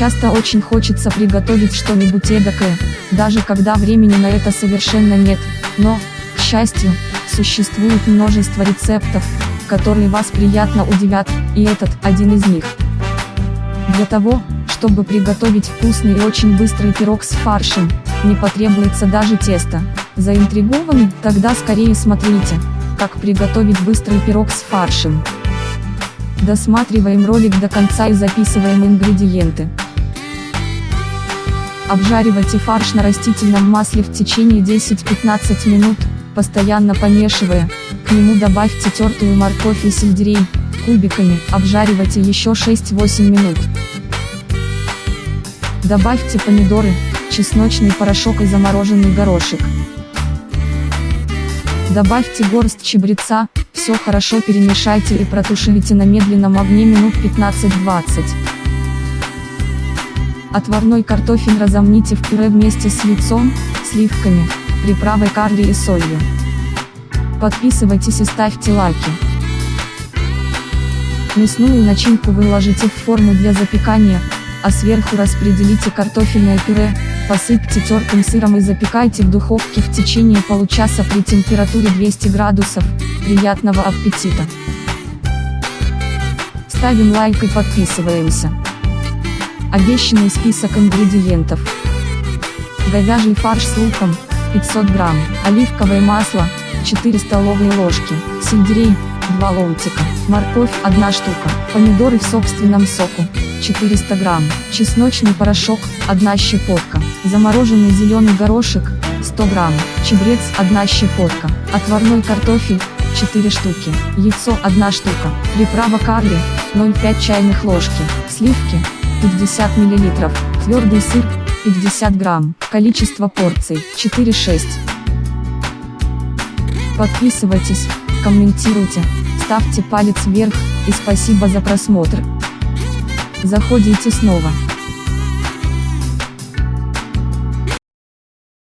Часто очень хочется приготовить что-нибудь эдакое, даже когда времени на это совершенно нет, но, к счастью, существует множество рецептов, которые вас приятно удивят, и этот один из них. Для того, чтобы приготовить вкусный и очень быстрый пирог с фаршем, не потребуется даже тесто. Заинтригованы? Тогда скорее смотрите, как приготовить быстрый пирог с фаршем. Досматриваем ролик до конца и записываем ингредиенты. Обжаривайте фарш на растительном масле в течение 10-15 минут, постоянно помешивая, к нему добавьте тертую морковь и сельдерей, кубиками, обжаривайте еще 6-8 минут. Добавьте помидоры, чесночный порошок и замороженный горошек. Добавьте горсть чабреца, все хорошо перемешайте и протушите на медленном огне минут 15-20. Отварной картофель разомните в пюре вместе с яйцом, сливками, приправой карри и солью. Подписывайтесь и ставьте лайки. Мясную начинку выложите в форму для запекания, а сверху распределите картофельное пюре, посыпьте тертым сыром и запекайте в духовке в течение получаса при температуре 200 градусов. Приятного аппетита! Ставим лайк и подписываемся. Обещанный список ингредиентов. Говяжий фарш с луком, 500 грамм, оливковое масло, 4 столовые ложки, сельдерей, 2 ломтика, морковь, 1 штука, помидоры в собственном соку, 400 грамм, чесночный порошок, 1 щепотка, замороженный зеленый горошек, 100 грамм, чебрец, 1 щепотка, отварной картофель, 4 штуки, яйцо, 1 штука, приправа карри, 0,5 чайных ложки, сливки, 50 мл, твердый сыр, 50 грамм, количество порций, 4-6. Подписывайтесь, комментируйте, ставьте палец вверх, и спасибо за просмотр. Заходите снова.